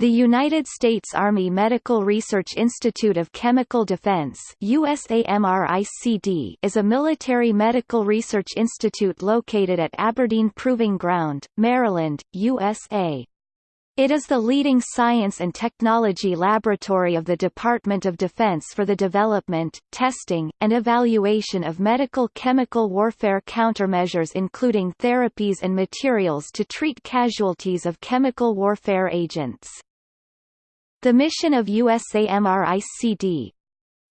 The United States Army Medical Research Institute of Chemical Defense USAMRICD is a military medical research institute located at Aberdeen Proving Ground, Maryland, USA. It is the leading science and technology laboratory of the Department of Defense for the development, testing, and evaluation of medical chemical warfare countermeasures including therapies and materials to treat casualties of chemical warfare agents. The mission of USAMRICD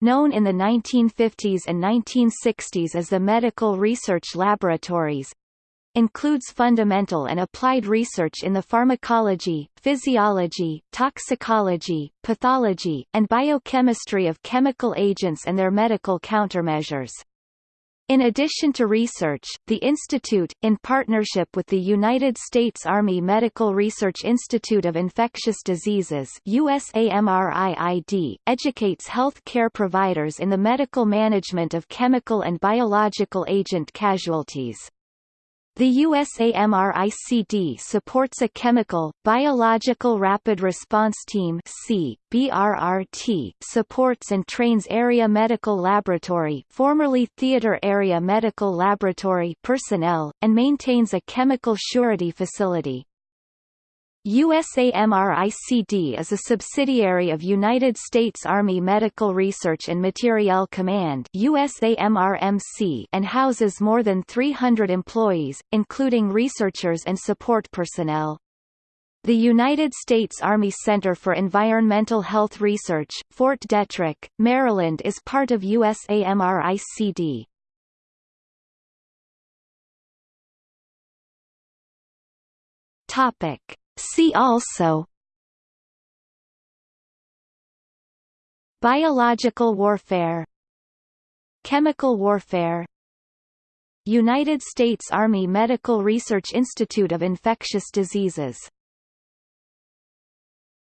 known in the 1950s and 1960s as the Medical Research Laboratories, includes fundamental and applied research in the pharmacology, physiology, toxicology, pathology, and biochemistry of chemical agents and their medical countermeasures. In addition to research, the institute, in partnership with the United States Army Medical Research Institute of Infectious Diseases USAMRIID, educates health care providers in the medical management of chemical and biological agent casualties. The USAMRICD supports a chemical, biological rapid response team C, BRRT, supports and trains Area Medical Laboratory formerly Theater Area Medical Laboratory personnel, and maintains a chemical surety facility. USAMRICD is a subsidiary of United States Army Medical Research and Materiel Command and houses more than 300 employees, including researchers and support personnel. The United States Army Center for Environmental Health Research, Fort Detrick, Maryland is part of USAMRICD. Topic See also Biological warfare Chemical warfare United States Army Medical Research Institute of Infectious Diseases